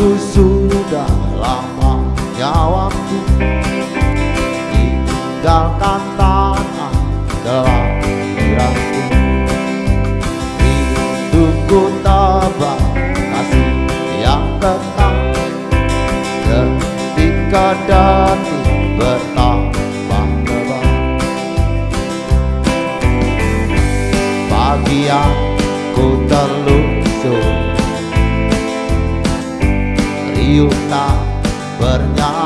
do. Tak bernyanyi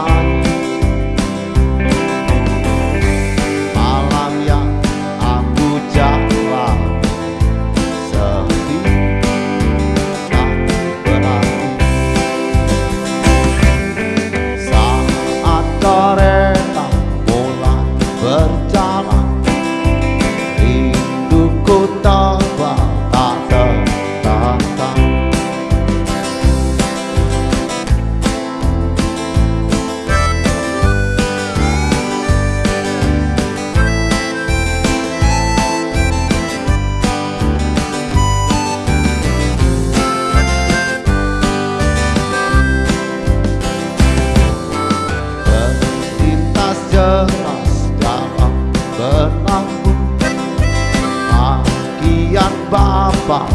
Bob.